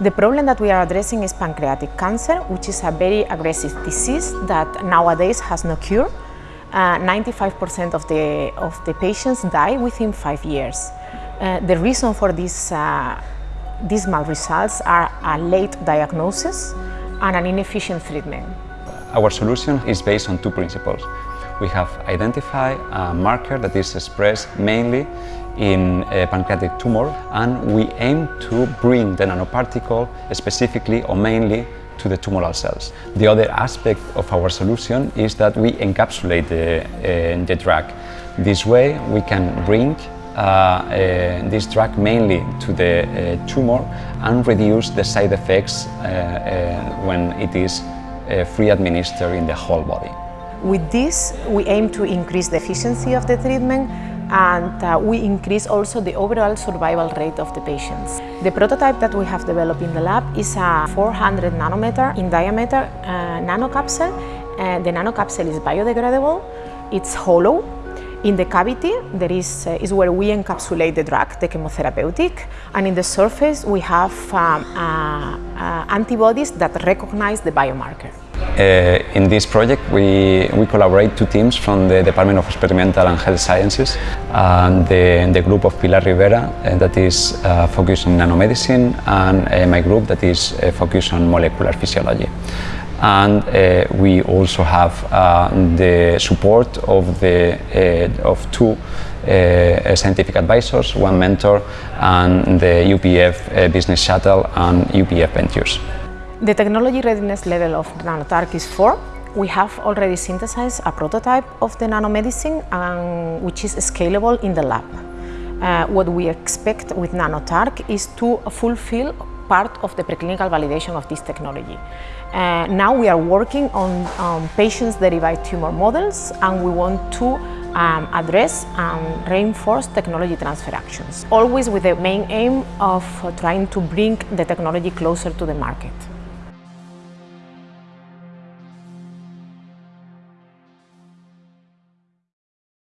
The problem that we are addressing is pancreatic cancer, which is a very aggressive disease that nowadays has no cure. 95% uh, of, the, of the patients die within five years. Uh, the reason for these uh, dismal results are a late diagnosis and an inefficient treatment. Our solution is based on two principles. We have identified a marker that is expressed mainly in a pancreatic tumor and we aim to bring the nanoparticle specifically or mainly to the tumoral cells. The other aspect of our solution is that we encapsulate the, uh, the drug. This way we can bring uh, uh, this drug mainly to the uh, tumor and reduce the side effects uh, uh, when it is free administered in the whole body. With this, we aim to increase the efficiency of the treatment and uh, we increase also the overall survival rate of the patients. The prototype that we have developed in the lab is a 400 nanometer in diameter uh, nanocapsule. Uh, the nanocapsule is biodegradable, it's hollow. In the cavity, there is, uh, is where we encapsulate the drug, the chemotherapeutic, and in the surface we have um, uh, uh, antibodies that recognize the biomarker. Uh, in this project we, we collaborate two teams from the Department of Experimental and Health Sciences and the, the group of Pilar Rivera uh, that is uh, focused on nanomedicine and uh, my group that is uh, focused on molecular physiology. And uh, we also have the support of, the, of two scientific advisors, one mentor and the UPF Business Shuttle and UPF Ventures. The technology readiness level of Nanotark is 4. We have already synthesized a prototype of the nanomedicine um, which is scalable in the lab. Uh, what we expect with Nanotark is to fulfill part of the preclinical validation of this technology. Uh, now we are working on um, patients-derived tumor models and we want to um, address and reinforce technology transfer actions, always with the main aim of trying to bring the technology closer to the market.